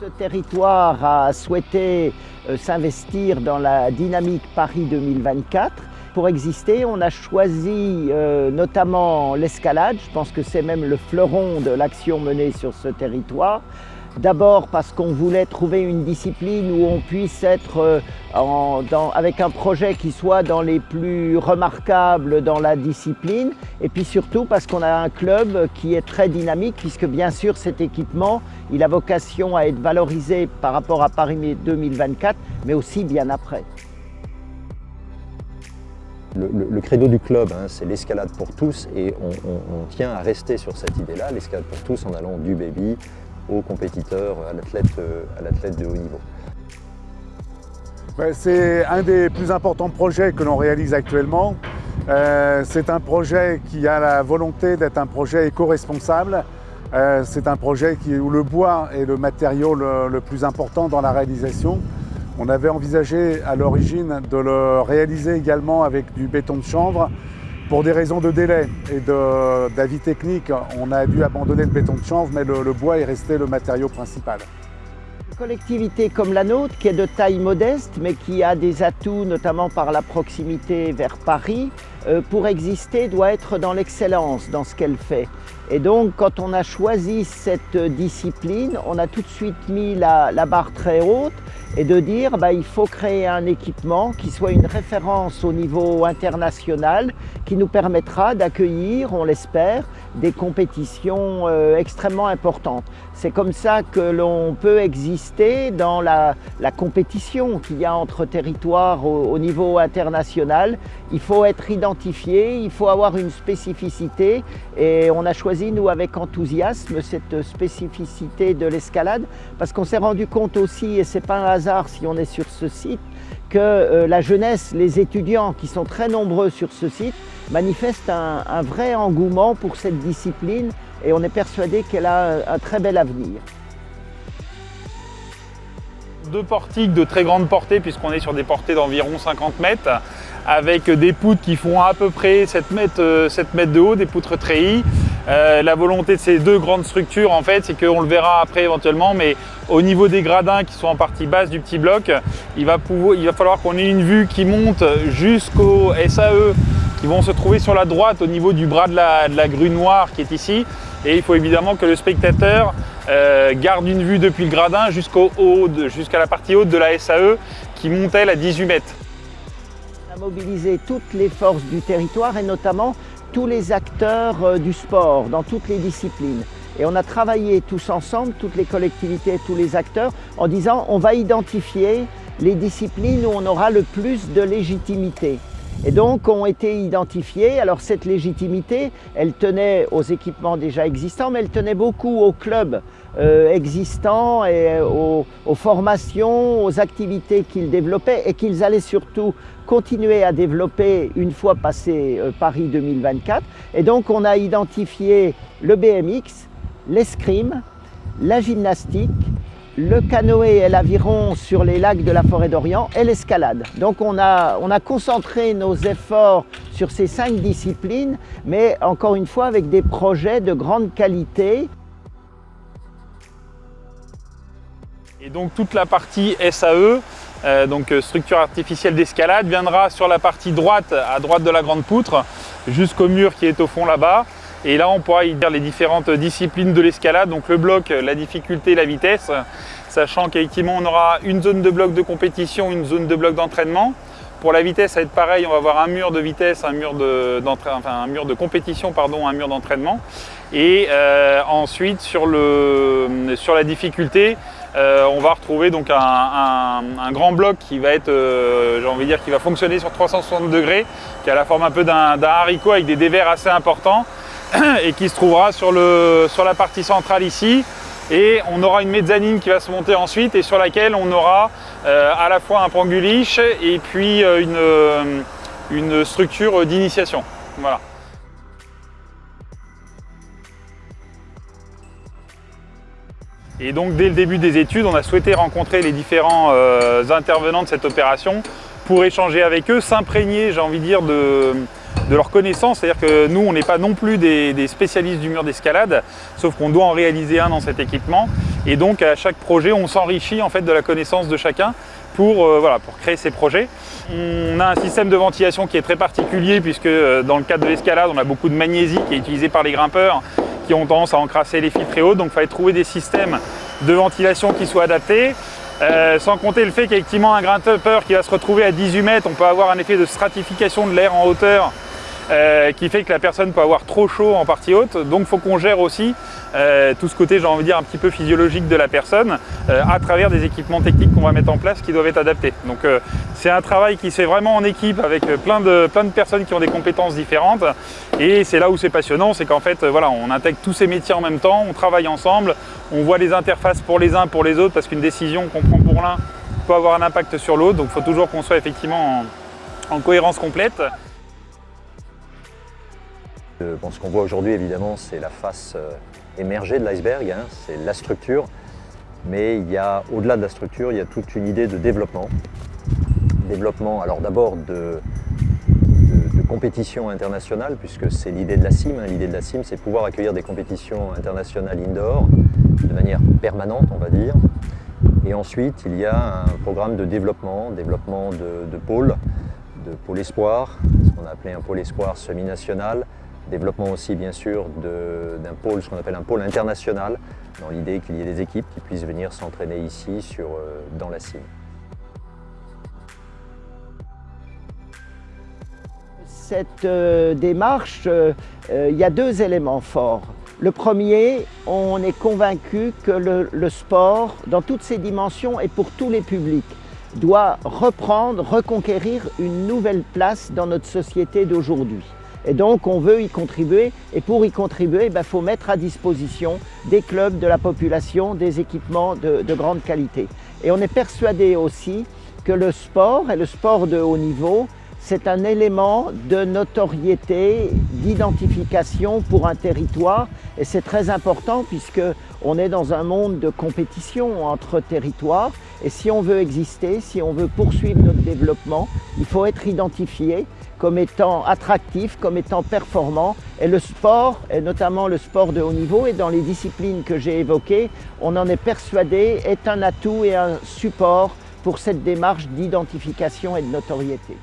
Ce territoire a souhaité euh, s'investir dans la dynamique Paris 2024. Pour exister, on a choisi euh, notamment l'escalade, je pense que c'est même le fleuron de l'action menée sur ce territoire, D'abord parce qu'on voulait trouver une discipline où on puisse être euh, avec un projet qui soit dans les plus remarquables dans la discipline et puis surtout parce qu'on a un club qui est très dynamique puisque bien sûr cet équipement il a vocation à être valorisé par rapport à Paris 2024 mais aussi bien après. Le, credo du club, hein, c'est l'escalade pour tous et on, tient à rester sur cette idée-là, l'escalade pour tous en allant du baby aux compétiteurs, euh, à l'athlète de haut niveau. C'est un des plus importants projets que l'on réalise actuellement. Euh, c'est un projet qui a la volonté d'être un projet éco-responsable. Euh, c'est un projet où le bois est le matériau le, plus important dans la réalisation. On avait envisagé à l'origine de le réaliser également avec du béton de chanvre, pour des raisons de délai et d'avis technique, on a dû abandonner le béton de chanvre, mais le, bois est resté le matériau principal. Une collectivité comme la nôtre, qui est de taille modeste, mais qui a des atouts, notamment par la proximité vers Paris, pour exister, doit être dans l'excellence dans ce qu'elle fait. Et donc, quand on a choisi cette discipline, on a tout de suite mis la, barre très haute et de dire bah, il faut créer un équipement qui soit une référence au niveau international qui nous permettra d'accueillir, on l'espère, des compétitions euh, extrêmement importantes. C'est comme ça que l'on peut exister dans la, compétition qu'il y a entre territoires au, niveau international. Il faut être identifié, il faut avoir une spécificité et on a choisi, nous, avec enthousiasme, cette spécificité de l'escalade parce qu'on s'est rendu compte aussi, et c'est pas un hasard si on est sur ce site, que euh, la jeunesse, les étudiants qui sont très nombreux sur ce site, manifestent un vrai engouement pour cette discipline et on est persuadé qu'elle a un très bel avenir. Deux portiques de très grande portée puisqu'on est sur des portées d'environ 50 mètres avec des poutres qui font à peu près 7 mètres, 7 euh, mètres de haut, des poutres treillis. Euh, la volonté de ces deux grandes structures, en fait, c'est qu'on le verra après éventuellement, mais au niveau des gradins qui sont en partie basse du petit bloc, il va, falloir qu'on ait une vue qui monte jusqu'au SAE qui vont se trouver sur la droite au niveau du bras de la, de grue noire qui est ici. Et il faut évidemment que le spectateur euh, garde une vue depuis le gradin jusqu'à la partie haute de la SAE qui monte elle à 18 mètres. On a mobilisé toutes les forces du territoire et notamment tous les acteurs euh, du sport dans toutes les disciplines. Et on a travaillé tous ensemble, toutes les collectivités, tous les acteurs, en disant on va identifier les disciplines où on aura le plus de légitimité et donc ont été identifiés. Alors cette légitimité, elle tenait aux équipements déjà existants, mais elle tenait beaucoup aux clubs euh, existants et aux, formations, aux activités qu'ils développaient et qu'ils allaient surtout continuer à développer une fois passé euh, Paris 2024. Et donc on a identifié le BMX, l'escrime, la gymnastique, le canoë et l'aviron sur les lacs de la forêt d'Orient et l'escalade. Donc on a, on a concentré nos efforts sur ces cinq disciplines, mais encore une fois avec des projets de grande qualité. Et donc toute la partie SAE, euh, donc euh, structure artificielle d'escalade, viendra sur la partie droite, à droite de la grande poutre, jusqu'au mur qui est au fond là-bas. Et là, on pourra y dire les différentes disciplines de l'escalade, donc le bloc, la difficulté, la vitesse, sachant qu'effectivement, on aura une zone de bloc de compétition, une zone de bloc d'entraînement. Pour la vitesse, ça va être pareil, on va avoir un mur de vitesse, un mur de, enfin, un mur de compétition, pardon, un mur d'entraînement. Et euh, ensuite, sur, le, sur la difficulté, euh, on va retrouver donc un, grand bloc qui va être, euh, j'ai envie de dire, qui va fonctionner sur 360 degrés, qui a la forme un peu d'un haricot avec des dévers assez importants. et qui se trouvera sur, le, sur la partie centrale ici. Et on aura une mezzanine qui va se monter ensuite et sur laquelle on aura euh, à la fois un panguliche et puis euh, une, euh, une structure d'initiation. Voilà. Et donc dès le début des études, on a souhaité rencontrer les différents intervenants de cette opération pour échanger avec eux, s'imprégner, j'ai envie de dire, de, de leur connaissance, c'est-à-dire que nous, on n'est pas non plus des, spécialistes du mur d'escalade, sauf qu'on doit en réaliser un dans cet équipement. Et donc à chaque projet, on s'enrichit en fait de la connaissance de chacun pour, euh, créer ces projets. On a un système de ventilation qui est très particulier puisque euh, dans le cadre de l'escalade, on a beaucoup de magnésie qui est utilisée par les grimpeurs qui ont tendance à encrasser les fils très hauts. Donc il fallait trouver des systèmes de ventilation qui soient adaptés. Euh, sans compter le fait qu'effectivement un grimpeur qui va se retrouver à 18 mètres, on peut avoir un effet de stratification de l'air en hauteur euh, qui fait que la personne peut avoir trop chaud en partie haute. Donc il faut qu'on gère aussi euh, tout ce côté, j'ai envie de dire, un petit peu physiologique de la personne euh, à travers des équipements techniques qu'on va mettre en place qui doivent être adaptés. Donc c'est un travail qui se fait vraiment en équipe avec plein de, plein de personnes qui ont des compétences différentes. Et c'est là où c'est passionnant, c'est qu'en fait, voilà, on intègre tous ces métiers en même temps, on travaille ensemble, on voit les interfaces pour les uns, pour les autres, parce qu'une décision qu'on prend pour l'un peut avoir un impact sur l'autre. Donc il faut toujours qu'on soit effectivement en cohérence complète. Ce qu'on voit aujourd'hui, évidemment, c'est la face euh, émergée de l'iceberg, hein, c'est la structure. Mais il y a, au-delà de la structure, il y a toute une idée de développement. Développement, alors d'abord de, compétition internationale, puisque c'est l'idée de la CIM. Hein. L'idée de la CIM, c'est pouvoir accueillir des compétitions internationales indoor de manière permanente, on va dire. Et ensuite, il y a un programme de développement, développement de, de pôles, de pôle espoir, ce qu'on a appelé un pôle espoir semi-national, Développement aussi bien sûr d'un pôle, ce qu'on appelle un pôle international, dans l'idée qu'il y ait des équipes qui puissent venir s'entraîner ici euh, dans la cime. Cette euh, démarche, euh, il y a deux éléments forts. Le premier, on est convaincu que le, sport, dans toutes ses dimensions et pour tous les publics, doit reprendre, reconquérir une nouvelle place dans notre société d'aujourd'hui. Et donc, on veut y contribuer. Et pour y contribuer, il ben, faut mettre à disposition des clubs, de la population, des équipements de, grande qualité. Et on est persuadé aussi que le sport, et le sport de haut niveau, c'est un élément de notoriété, d'identification pour un territoire et c'est très important puisque on est dans un monde de compétition entre territoires et si on veut exister, si on veut poursuivre notre développement, il faut être identifié comme étant attractif, comme étant performant. Et le sport, et notamment le sport de haut niveau, et dans les disciplines que j'ai évoquées, on en est persuadé, est un atout et un support pour cette démarche d'identification et de notoriété.